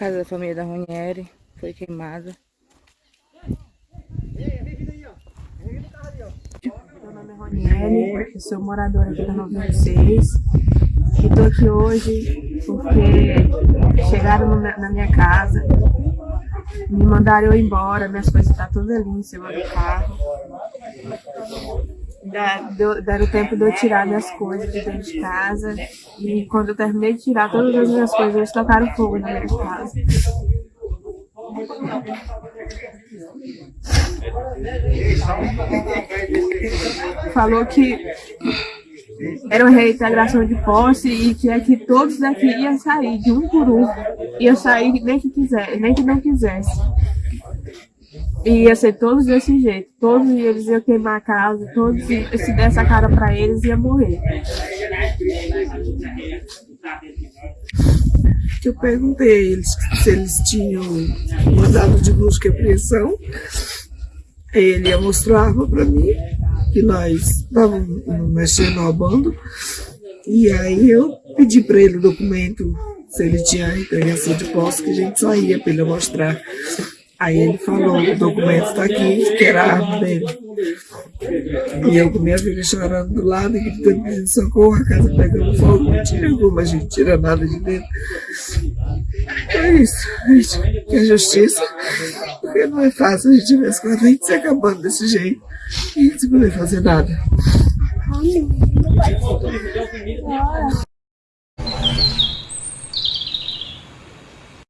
Casa da família da Ronieri foi queimada. Meu nome é Ronieri, eu sou moradora aqui da 96 e tô aqui hoje porque chegaram na minha casa, me mandaram eu embora, minhas coisas estão tá todas ali em cima do carro. Deram tempo de eu tirar minhas coisas de dentro de casa e quando eu terminei de tirar todas as minhas coisas, eles tocaram fogo na minha casa. Falou que era uma reintegração de posse e que é todos daqui iam sair de um por um. Ia sair nem que quiser, nem que não quisesse. E ia ser todos desse jeito. Todos eles iam queimar a casa, todos, se desse a cara pra eles, ia morrer. Eu perguntei a eles se eles tinham mandado de busca e apreensão. Ele ia a arma pra mim, que nós estávamos mexendo ao bando. E aí eu pedi para ele o documento, se ele tinha entregação de posse, que a gente saía para ele mostrar. Aí ele falou, o documento está aqui, a arma dele. E eu com minha filha chorando do lado gritando pedindo socorro, a casa pegando fogo, não tira alguma, a gente tira nada de dentro. É isso, gente, que é justiça, porque não é fácil a gente ver as coisas, a gente se acabando desse jeito e sem poder fazer nada.